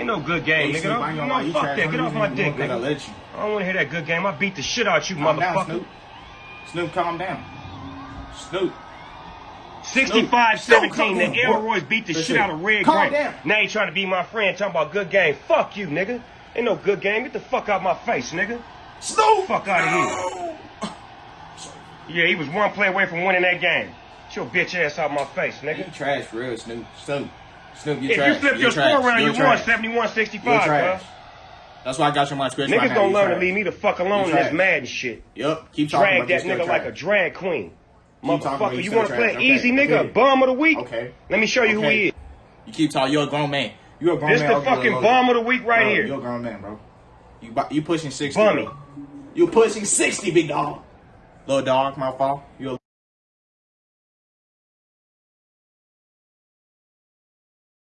Ain't no good game, Hey, nigga. Snoop, I Don't, ain't gonna lie, you fuck that. Get off my dick, you because I nigga. let you. I don't want to hear that good game. I beat the shit out you, Calm down, motherfucker. Snoop. Snoop, calm down. Snoop. 65 17. The down. Elroys beat the That's shit it. out of Red Calm Grant. down. Now you trying to be my friend talking about good game. Fuck you, nigga. Ain't no good game. Get the fuck out my face, nigga. Snoop! Fuck outta here. Yeah, he was one play away from winning that game. Get your bitch ass out my face, You nigga. trash for real, Snoop. Snoop. Snoop, you If trash. you flip You're your trash. score around, You're you won trash. 71 You're 65, trash. That's why I got you on my scratch. Niggas gonna learn to leave me. the fuck alone in this. Madden shit. Yup. Keep talking Drag that nigga like a drag queen. Keep talking about Motherfucker, you you wanna play an Okay, easy nigga, okay. a bum of the week? Okay. Let me show you who he is. You keep talking. You're a grown man. You're a grown This man. This the fucking bum of the week right bro, here. You're a grown man, bro. You you pushing sixty. Bummy. You pushing sixty, big dog. Little dog, my fault. You a